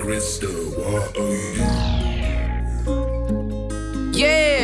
Crystal, what are you? Yeah,